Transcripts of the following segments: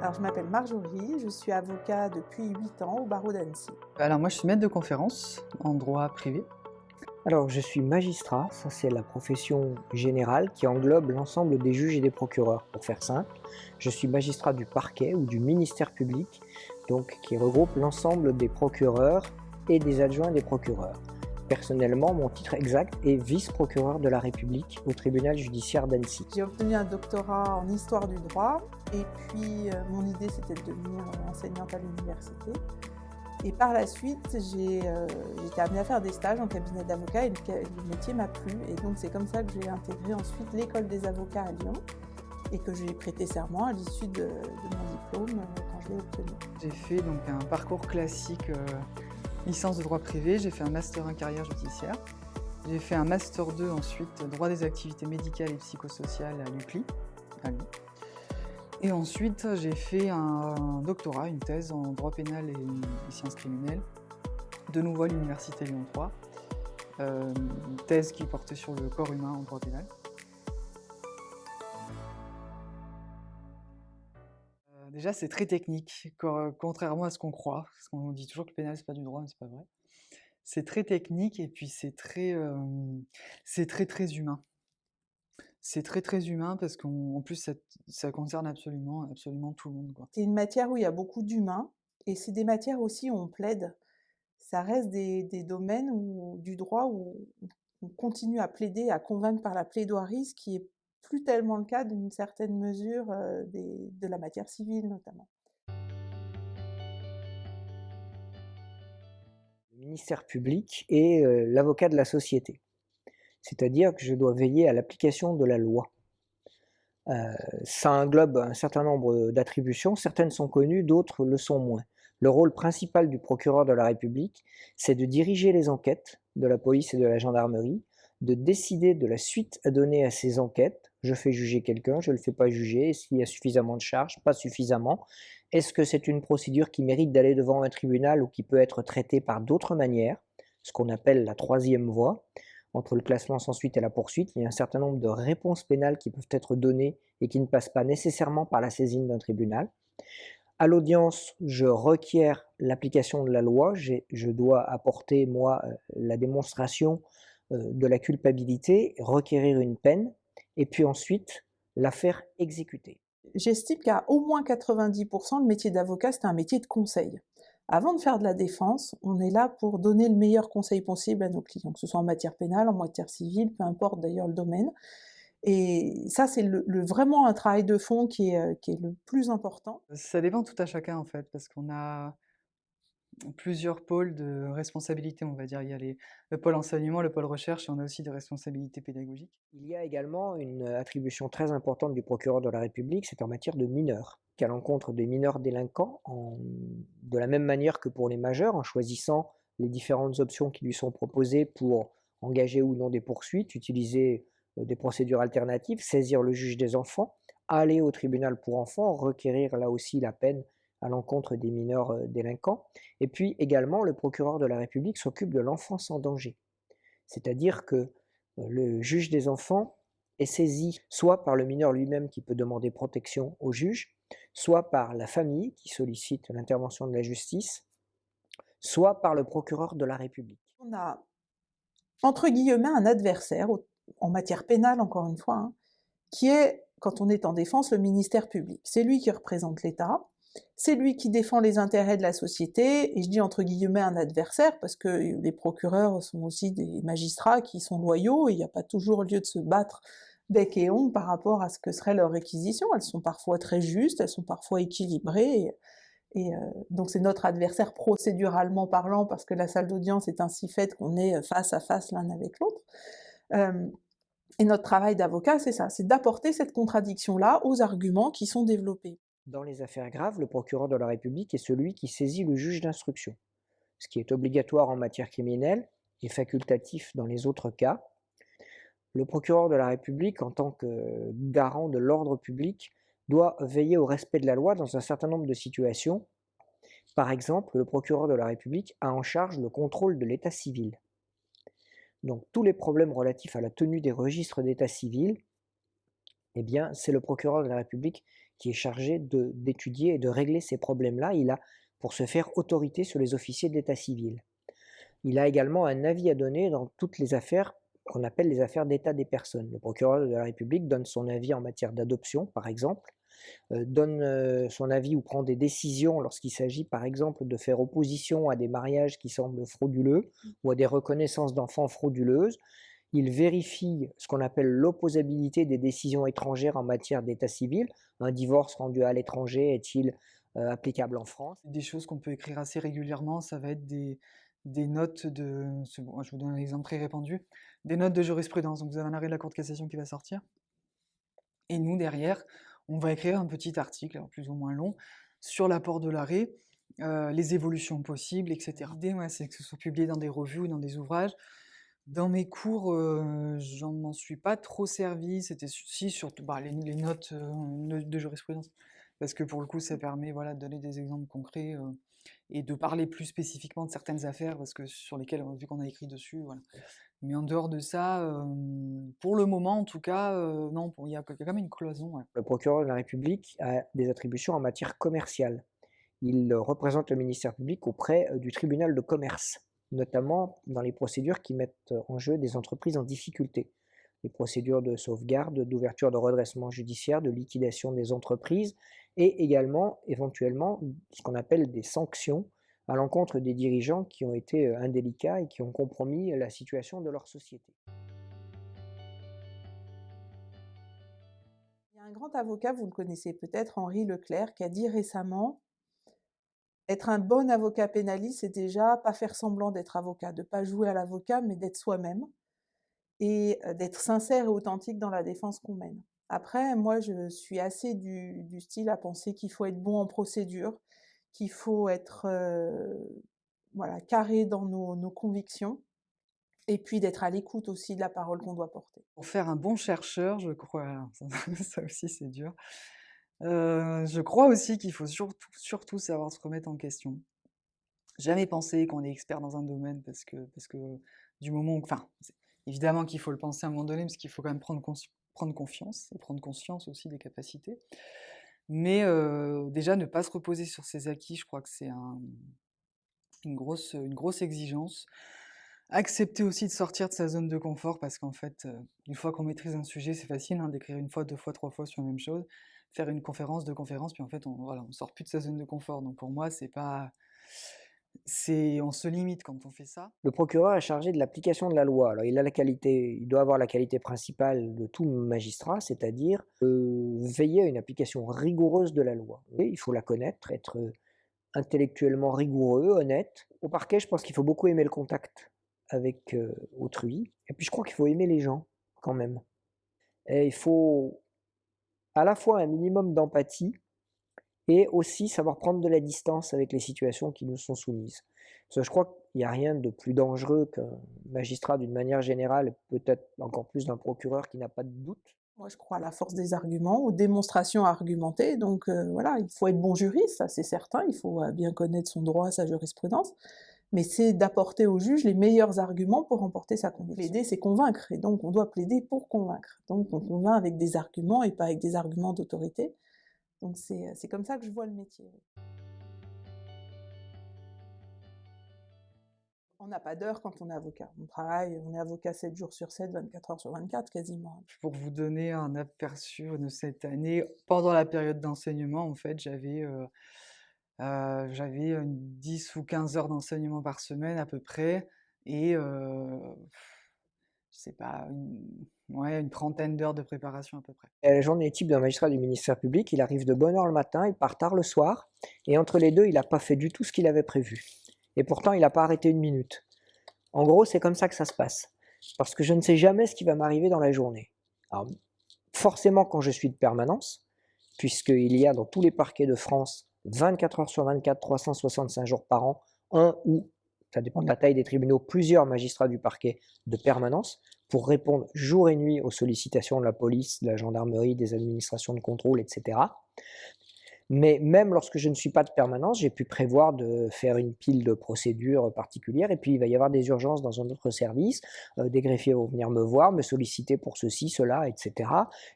Alors, je m'appelle Marjorie, je suis avocat depuis 8 ans au barreau d'Annecy. Alors moi je suis maître de conférence en droit privé. Alors, je suis magistrat, ça c'est la profession générale qui englobe l'ensemble des juges et des procureurs. Pour faire simple, je suis magistrat du parquet ou du ministère public, donc qui regroupe l'ensemble des procureurs et des adjoints des procureurs. Personnellement, mon titre exact est vice-procureur de la République au tribunal judiciaire d'Annecy. J'ai obtenu un doctorat en histoire du droit et puis euh, mon idée c'était de devenir enseignante à l'université. Et par la suite, j'ai euh, été amenée à faire des stages en cabinet d'avocat et le, métier m'a plu. Et donc c'est comme ça que j'ai intégré ensuite l'école des avocats à Lyon et que j'ai prêté serment à l'issue de, mon diplôme euh, quand je l'ai obtenu. J'ai fait donc un parcours classique licence de droit privé, j'ai fait un master 1 carrière judiciaire. J'ai fait un master 2 ensuite droit des activités médicales et psychosociales à l'UCLI, à Lyon. Et ensuite j'ai fait un, doctorat, une thèse en droit pénal et, sciences criminelles, de nouveau à l'université Lyon 3. Euh, une thèse qui portait sur le corps humain en droit pénal. Euh, Déjà, c'est très technique, co- contrairement à ce qu'on croit, parce qu'on dit toujours que le pénal, c'est pas du droit, mais c'est pas vrai. C'est très technique et puis c'est très, euh, très très humain. C'est très très humain parce qu'en en plus, ça, ça concerne absolument, absolument tout le monde. C'est une matière où il y a beaucoup d'humains et c'est des matières aussi où on plaide. Ça reste des, des domaines où, du droit où on continue à plaider, à convaincre par la plaidoirie, ce qui est plus tellement le cas d'une certaine mesure euh, des- de la matière civile notamment. Le ministère public est euh, l'avocat de la société. C'est-à-dire que je dois veiller à l'application de la loi. Euh, ça englobe un certain nombre d'attributions, certaines sont connues, d'autres le sont moins. Le rôle principal du procureur de la République, c'est de diriger les enquêtes de la police et de la gendarmerie, de décider de la suite à donner à ces enquêtes. Je fais juger quelqu'un, je ne le fais pas juger, est-ce qu'il y a suffisamment de charges, pas suffisamment. Est-ce que c'est une procédure qui mérite d'aller devant un tribunal ou qui peut être traitée par d'autres manières, ce qu'on appelle la troisième voie entre le classement sans suite et la poursuite, il y a un certain nombre de réponses pénales qui peuvent être données et qui ne passent pas nécessairement par la saisine d'un tribunal. À l'audience, je requiers l'application de la loi, je dois apporter, moi, euh, la démonstration euh, de la culpabilité, requérir une peine, et puis ensuite la faire exécuter. J'estime qu'à au moins 90%, le métier d'avocat, c'est un métier de conseil. Avant de faire de la défense, on est là pour donner le meilleur conseil possible à nos clients, que ce soit en matière pénale, en matière civile, peu importe d'ailleurs le domaine. Et ça, c'est le, le- vraiment un travail de fond qui est, euh, qui est le plus important. Ça dépend tout à chacun en fait, parce qu'on a plusieurs pôles de responsabilité, on va dire. Il y a les, le pôle enseignement, le pôle recherche, et on a aussi des responsabilités pédagogiques. Il y a également une attribution très importante du procureur de la République, c'est en matière de mineurs, qu'à l'encontre des mineurs délinquants, de la même manière que pour les majeurs, en choisissant les différentes options qui lui sont proposées pour engager ou non des poursuites, utiliser euh, des procédures alternatives, saisir le juge des enfants, aller au tribunal pour enfants, requérir là aussi la peine à l'encontre des mineurs euh, délinquants. Et puis également, le procureur de la République s'occupe de l'enfance en danger. C'est-à-dire que euh, le juge des enfants est saisi soit par le mineur lui-même qui peut demander protection au juge, soit par la famille qui sollicite l'intervention de la justice, soit par le procureur de la République. On a, entre guillemets, un adversaire, en matière pénale encore une fois, hein, qui est, quand on est en défense, le ministère public. C'est lui qui représente l'État, c'est lui qui défend les intérêts de la société, et je dis entre guillemets un adversaire, parce que les procureurs sont aussi des magistrats qui sont loyaux, il n'y a pas toujours lieu de se battre bec et ongle par rapport à ce que serait leur réquisition. Elles sont parfois très justes, elles sont parfois équilibrées, et, euh, donc c'est notre adversaire procéduralement parlant, parce que la salle d'audience est ainsi faite qu'on est face à face l'un avec l'autre. Euh, et notre travail d'avocat, c'est ça, c'est d'apporter cette contradiction-là aux arguments qui sont développés. Dans les affaires graves, le procureur de la République est celui qui saisit le juge d'instruction, ce qui est obligatoire en matière criminelle et facultatif dans les autres cas. Le procureur de la République, en tant que garant de l'ordre public, doit veiller au respect de la loi dans un certain nombre de situations. Par exemple, le procureur de la République a en charge le contrôle de l'état civil. Donc tous les problèmes relatifs à la tenue des registres d'état civil eh bien, c'est le procureur de la République qui est chargé d'étudier et de régler ces problèmes-là. Il a, pour se faire, autorité sur les officiers de l'état civil. Il a également un avis à donner dans toutes les affaires qu'on appelle les affaires d'état des personnes. Le procureur de la République donne son avis en matière d'adoption, par exemple, euh, donne euh, son avis ou prend des décisions lorsqu'il s'agit, par exemple, de faire opposition à des mariages qui semblent frauduleux ou à des reconnaissances d'enfants frauduleuses. Il vérifie ce qu'on appelle l'opposabilité des décisions étrangères en matière d'état civil. Un divorce rendu à l'étranger est-il euh, applicable en France? Des choses qu'on peut écrire assez régulièrement, ça va être des, des notes de, je vous donne un exemple très répandu, des notes de jurisprudence. Donc vous avez un arrêt de la Cour de cassation qui va sortir. Et nous, derrière, on va écrire un petit article, plus ou moins long, sur l'apport de l'arrêt, euh, les évolutions possibles, etc. L'idée, c'est que ce soit publié dans des revues ou dans des ouvrages. Dans mes cours, euh, j'en m'en suis pas trop servi, c'était si surtout bah, les, notes euh, de jurisprudence, parce que pour le coup, ça permet voilà, de donner des exemples concrets et de parler plus spécifiquement de certaines affaires, parce que sur lesquelles, vu qu'on a écrit dessus, voilà. Mais en dehors de ça, pour le moment en tout cas, non, il y, a quand même une cloison. Le procureur de la République a des attributions en matière commerciale. Il représente le ministère public auprès du tribunal de commerce, notamment dans les procédures qui mettent en jeu des entreprises en difficulté. Procédures de sauvegarde, d'ouverture de redressement judiciaire, de liquidation des entreprises, et également éventuellement ce qu'on appelle des sanctions à l'encontre des dirigeants qui ont été indélicats et qui ont compromis la situation de leur société. Il y a un grand avocat, vous le connaissez peut-être, Henri Leclerc, qui a dit récemment être un bon avocat pénaliste, c'est déjà pas faire semblant d'être avocat, de pas jouer à l'avocat, mais d'être soi-même et d'être sincère et authentique dans la défense qu'on mène. Après, moi, je suis assez du, style à penser qu'il faut être bon en procédure, qu'il faut être voilà, carré dans nos, convictions, et puis d'être à l'écoute aussi de la parole qu'on doit porter. Pour faire un bon chercheur, je crois, ça, aussi c'est dur, je crois aussi qu'il faut surtout, surtout savoir se remettre en question. Jamais penser qu'on est expert dans un domaine parce que, parce que du moment où, enfin, évidemment qu'il faut le penser à un moment donné, parce qu'il faut quand même prendre confiance et prendre conscience aussi des capacités. Mais déjà, ne pas se reposer sur ses acquis, je crois que c'est une, grosse, exigence. Accepter aussi de sortir de sa zone de confort, parce qu'en fait, une fois qu'on maîtrise un sujet, c'est facile hein, d'écrire une fois, deux fois, trois fois sur la même chose, faire une conférence, deux conférences, puis en fait, on voilà, on sort plus de sa zone de confort. Donc pour moi, c'est pas on se limite quand on fait ça. Le procureur est chargé de l'application de la loi. Alors, il a la qualité, il doit avoir la qualité principale de tout magistrat, c'est-à-dire veiller à une application rigoureuse de la loi. il faut la connaître, être intellectuellement rigoureux, honnête. Au parquet, je pense qu'il faut beaucoup aimer le contact avec autrui. Et puis, je crois qu'il faut aimer les gens quand même. Et il faut à la fois un minimum d'empathie et aussi savoir prendre de la distance avec les situations qui nous sont soumises. Je crois qu'il n'y a rien de plus dangereux qu'un magistrat d'une manière générale, peut-être encore plus d'un procureur qui n'a pas de doute. Moi, je crois à la force des arguments, aux démonstrations argumentées. Donc euh, voilà, il faut être bon juriste, ça c'est certain, il faut euh, bien connaître son droit, sa jurisprudence. Mais c'est d'apporter au juge les meilleurs arguments pour remporter sa conviction. Plaider, c'est convaincre, et donc on doit plaider pour convaincre. Donc on convainc avec des arguments et pas avec des arguments d'autorité. Donc c'est comme ça que je vois le métier. On n'a pas d'heure quand on est avocat. On travaille, on est avocat 7 jours sur 7, 24 heures sur 24 quasiment. Pour vous donner un aperçu de cette année, pendant la période d'enseignement, en fait, j'avais euh, euh, j'avais 10 ou 15 heures d'enseignement par semaine à peu près. Et euh, je sais pas, une, une trentaine d'heures de préparation à peu près. La journée type d'un magistrat du ministère public, il arrive de bonne heure le matin, il part tard le soir, et entre les deux, il n'a pas fait du tout ce qu'il avait prévu. Et pourtant, il n'a pas arrêté une minute. En gros, c'est comme ça que ça se passe. Parce que je ne sais jamais ce qui va m'arriver dans la journée. Alors, forcément, quand je suis de permanence, puisqu'il y a dans tous les parquets de France 24 heures sur 24, 365 jours par an, un ou ça dépend de la taille des tribunaux, plusieurs magistrats du parquet de permanence pour répondre jour et nuit aux sollicitations de la police, de la gendarmerie, des administrations de contrôle, etc. Mais même lorsque je ne suis pas de permanence, j'ai pu prévoir de faire une pile de procédures particulières. Et puis il va y avoir des urgences dans un autre service, euh, des greffiers vont venir me voir, me solliciter pour ceci, cela, etc.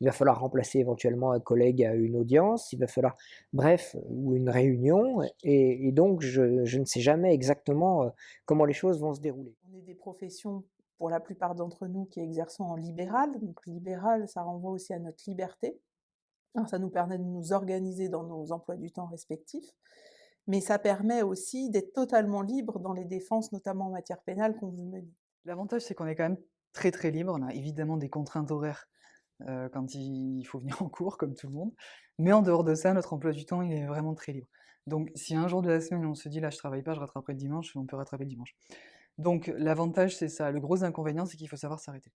Il va falloir remplacer éventuellement un collègue à une audience, il va falloir, bref, ou une réunion, et, donc je, je, ne sais jamais exactement euh, comment les choses vont se dérouler. On est des professions pour la plupart d'entre nous qui exerçons en libéral, donc libéral, ça renvoie aussi à notre liberté ça nous permet de nous organiser dans nos emplois du temps respectifs, mais ça permet aussi d'être totalement libre dans les défenses, notamment en matière pénale, qu'on veut mener. L'avantage, c'est qu'on est quand même très très libre. On a évidemment des contraintes horaires euh, quand il faut venir en cours, comme tout le monde. Mais en dehors de ça, notre emploi du temps, il est vraiment très libre. Donc, si un jour de la semaine, on se dit là, je travaille pas, je rattraperai le dimanche, on peut rattraper le dimanche. Donc, l'avantage, c'est ça. Le gros inconvénient, c'est qu'il faut savoir s'arrêter.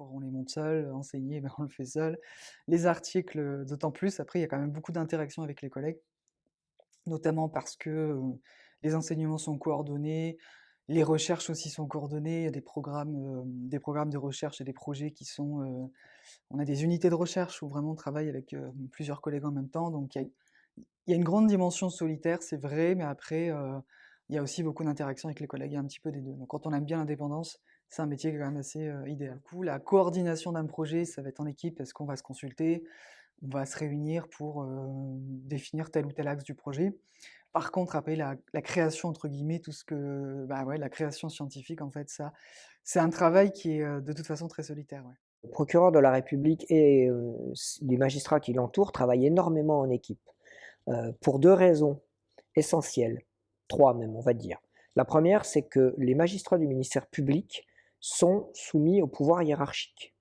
On les monte seul, enseigner, ben, on le fait seul. Les articles, d'autant plus, après, il y a quand même beaucoup d'interactions avec les collègues, notamment parce que les enseignements sont coordonnés, les recherches aussi sont coordonnées, il y a des programmes, des programmes de recherche et des projets qui sont... on a des unités de recherche où vraiment on travaille avec plusieurs collègues en même temps, donc il y a, une grande dimension solitaire, c'est vrai, mais après, il y a aussi beaucoup d'interactions avec les collègues, il y a un petit peu des deux. Donc quand on aime bien l'indépendance, c'est un métier quand même assez idéal. La coordination d'un projet, ça va être en équipe parce qu'on va se consulter, on va se réunir pour définir tel ou tel axe du projet. Par contre, après, la, création, entre guillemets, tout ce que. Bah ouais, la création scientifique, en fait, ça, c'est un travail qui est de toute façon très solitaire. Le procureur de la République et les magistrats qui l'entourent travaillent énormément en équipe. pour deux raisons essentielles, trois même, on va dire. La première, c'est que les magistrats du ministère public sont soumis au pouvoir hiérarchique.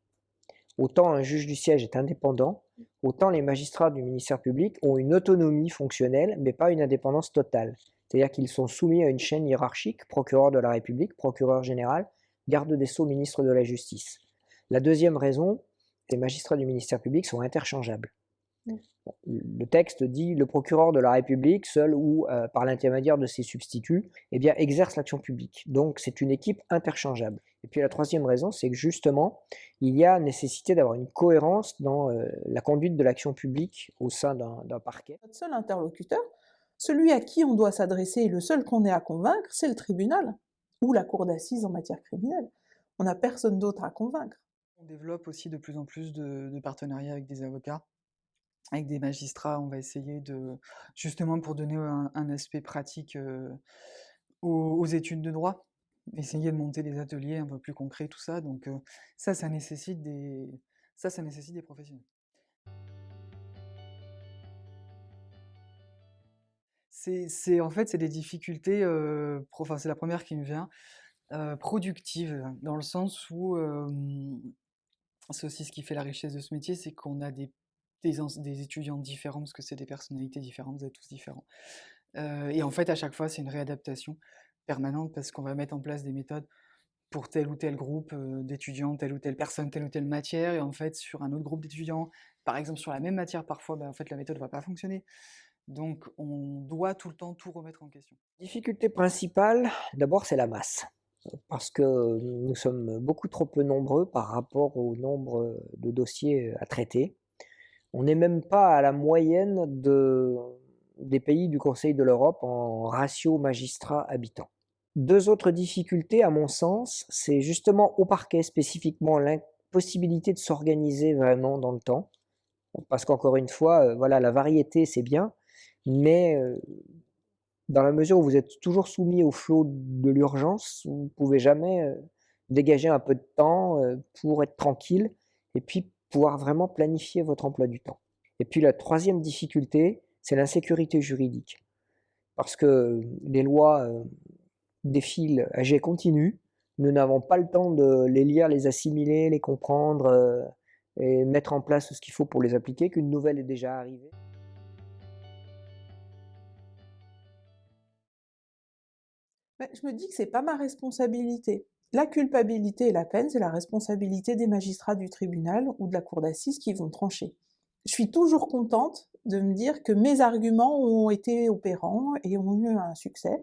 Autant un juge du siège est indépendant, autant les magistrats du ministère public ont une autonomie fonctionnelle, mais pas une indépendance totale. C'est-à-dire qu'ils sont soumis à une chaîne hiérarchique, procureur de la République, procureur général, garde des sceaux, ministre de la Justice. La deuxième raison, les magistrats du ministère public sont interchangeables. Le texte dit le procureur de la République, seul ou euh, par l'intermédiaire de ses substituts, eh bien, exerce l'action publique. Donc c'est une équipe interchangeable. Et puis la troisième raison, c'est que justement, il y a nécessité d'avoir une cohérence dans euh, la conduite de l'action publique au sein d'un parquet. Notre seul interlocuteur, celui à qui on doit s'adresser et le seul qu'on ait à convaincre, c'est le tribunal ou la cour d'assises en matière criminelle. On n'a personne d'autre à convaincre. On développe aussi de plus en plus de partenariats avec des avocats avec des magistrats, on va essayer de, justement pour donner un, aspect pratique aux, études de droit, essayer de monter des ateliers un peu plus concrets, tout ça. Donc ça, ça nécessite des, ça, ça nécessite des professionnels. C'est en fait c'est des difficultés, enfin c'est la première qui me vient, productives, dans le sens où c'est aussi ce qui fait la richesse de ce métier, c'est qu'on a des des, étudiants différents, parce que c'est des personnalités différentes, vous êtes tous différents. Euh, et en fait, à chaque fois, c'est une réadaptation permanente parce qu'on va mettre en place des méthodes pour tel ou tel groupe euh, d'étudiants, telle ou telle personne, telle ou telle matière, et en fait, sur un autre groupe d'étudiants, par exemple sur la même matière, parfois, bah, en fait, la méthode ne va pas fonctionner. Donc, on doit tout le temps tout remettre en question. Difficulté principale, d'abord, c'est la masse. Parce que nous sommes beaucoup trop peu nombreux par rapport au nombre de dossiers à traiter. On n'est même pas à la moyenne des pays du Conseil de l'Europe en ratio magistrat-habitant. Deux autres difficultés, à mon sens, c'est justement au parquet spécifiquement l'impossibilité de s'organiser vraiment dans le temps. Parce qu'encore une fois, euh, voilà, la variété c'est bien, mais euh, dans la mesure où vous êtes toujours soumis au flot de l'urgence, vous ne pouvez jamais euh, dégager un peu de temps pour être tranquille et puis pouvoir vraiment planifier votre emploi du temps. Et puis la troisième difficulté, c'est l'insécurité juridique. Parce que les lois euh, défilent à jet continu, nous n'avons pas le temps de les lire, les assimiler, les comprendre euh, et mettre en place ce qu'il faut pour les appliquer, qu'une nouvelle est déjà arrivée. je me dis que c'est pas ma responsabilité. La culpabilité et la peine, c'est la responsabilité des magistrats du tribunal ou de la cour d'assises qui vont trancher. Je suis toujours contente de me dire que mes arguments ont été opérants et ont eu un succès,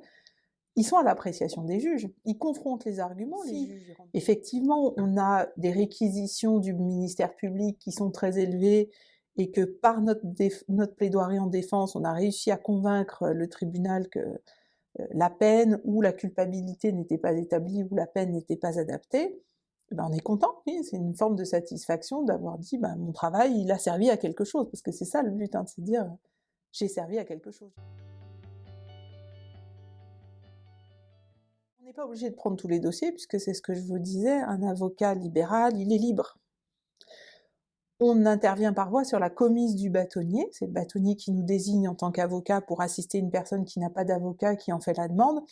ils sont à l'appréciation des juges. Ils confrontent les arguments. Les juges. Effectivement, on a des réquisitions du ministère public qui sont très élevées et que par notre, notre plaidoirie en défense, on a réussi à convaincre le tribunal que euh, la peine ou la culpabilité n'était pas établie ou la peine n'était pas adaptée, eh ben on est content, c'est une forme de satisfaction d'avoir dit ben, mon travail il a servi à quelque chose, parce que c'est ça le but, hein, c'est de dire j'ai servi à quelque chose. On n'est pas obligé de prendre tous les dossiers, puisque c'est ce que je vous disais, un avocat libéral, il est libre. On intervient par voie sur la commise du bâtonnier, c'est le bâtonnier qui nous désigne en tant qu'avocat pour assister une personne qui n'a pas d'avocat qui en fait la demande.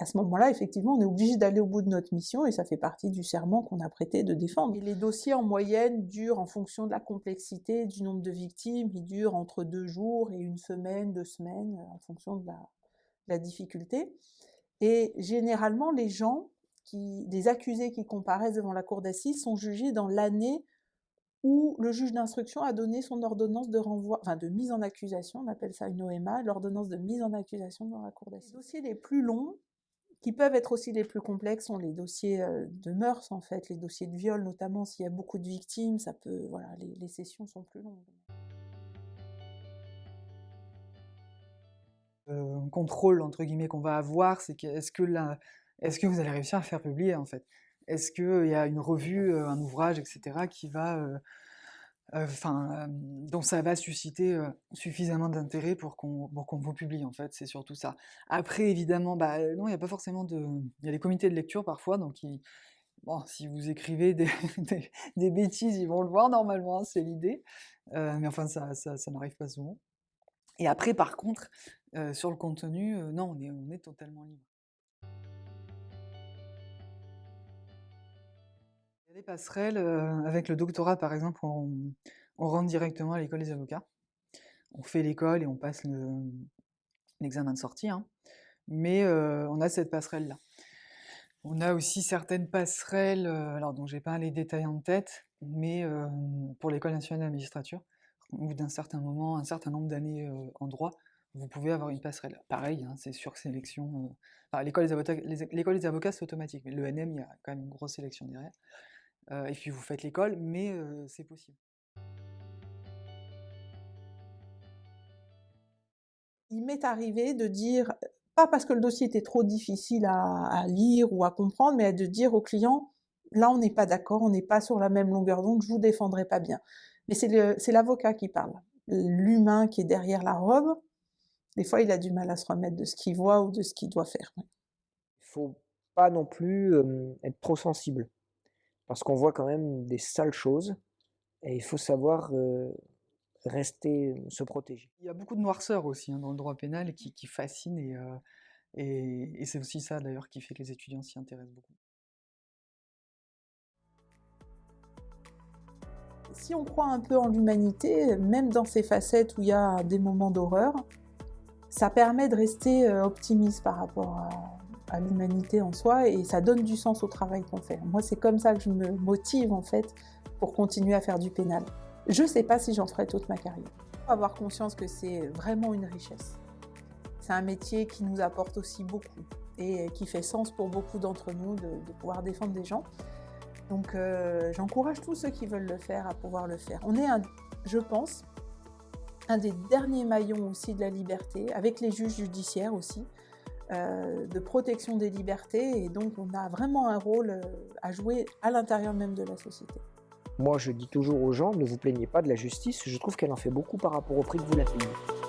À ce moment-là, effectivement, on est obligé d'aller au bout de notre mission et ça fait partie du serment qu'on a prêté de défendre. Les dossiers en moyenne durent en fonction de la complexité, du nombre de victimes, ils durent entre deux jours et une semaine, deux semaines, en fonction de la, difficulté. Et généralement, les gens, qui, les accusés qui comparaissent devant la cour d'assises sont jugés dans l'année où le juge d'instruction a donné son ordonnance de renvoi, enfin de mise en accusation, on appelle ça une OMA, l'ordonnance de mise en accusation dans la cour d'assises. Les dossiers les plus longs, qui peuvent être aussi les plus complexes, sont les dossiers euh, de mœurs en fait, les dossiers de viol notamment, s'il y a beaucoup de victimes, ça peut, voilà, les, sessions sont plus longues. Euh, contrôle entre guillemets qu'on va avoir, c'est que est-ce que là, est-ce que vous allez réussir à faire publier en fait? Est-ce qu'il y a une revue, un ouvrage, etc., qui va, enfin, dont ça va susciter suffisamment d'intérêt pour qu'on vous publie, en fait, c'est surtout ça. Après, évidemment, bah, non, il n'y a pas forcément de... Il y a des comités de lecture parfois, donc bon, si vous écrivez des, bêtises, ils vont le voir normalement, hein, c'est l'idée. mais enfin, ça, ça, n'arrive pas souvent. Et après, par contre, sur le contenu, non, on est, totalement libre. des passerelles, avec le doctorat par exemple, on, rentre directement à l'école des avocats. On fait l'école et on passe l'examen de sortie, hein. mais on a cette passerelle-là. On a aussi certaines passerelles, alors dont j'ai pas les détails en tête, mais pour l'école nationale de la magistrature, au d'un certain moment, un certain nombre d'années en droit, vous pouvez avoir une passerelle. Pareil, hein, c'est sur sélection. l'école des avocats, c'est automatique, mais l'ENM, il y a quand même une grosse sélection derrière. Euh, et puis vous faites l'école, mais c'est possible. Il m'est arrivé de dire, pas parce que le dossier était trop difficile à, lire ou à comprendre, mais de dire au client, là on n'est pas d'accord, on n'est pas sur la même longueur d'onde, je vous défendrai pas bien. Mais c'est l'avocat qui parle, l'humain qui est derrière la robe. Des fois, il a du mal à se remettre de ce qu'il voit ou de ce qu'il doit faire. Il ne faut pas non plus être trop sensible parce qu'on voit quand même des sales choses et il faut savoir rester, se protéger. Il y a beaucoup de noirceur aussi hein, dans le droit pénal qui, qui fascine et, et, c'est aussi ça d'ailleurs qui fait que les étudiants s'y intéressent beaucoup. Si on croit un peu en l'humanité, même dans ces facettes où il y a des moments d'horreur, ça permet de rester optimiste par rapport à, l'humanité en soi et ça donne du sens au travail qu'on fait. Moi, c'est comme ça que je me motive en fait pour continuer à faire du pénal. Je ne sais pas si j'en ferai toute ma carrière. Faut avoir conscience que c'est vraiment une richesse. C'est un métier qui nous apporte aussi beaucoup et qui fait sens pour beaucoup d'entre nous de, pouvoir défendre des gens. Donc euh, j'encourage tous ceux qui veulent le faire à pouvoir le faire. On est, un, je pense, un des derniers maillons aussi de la liberté, avec les juges judiciaires aussi, euh, de protection des libertés et donc on a vraiment un rôle euh, à jouer à l'intérieur même de la société. Moi je dis toujours aux gens, ne vous plaignez pas de la justice, je trouve qu'elle en fait beaucoup par rapport au prix que vous la payez.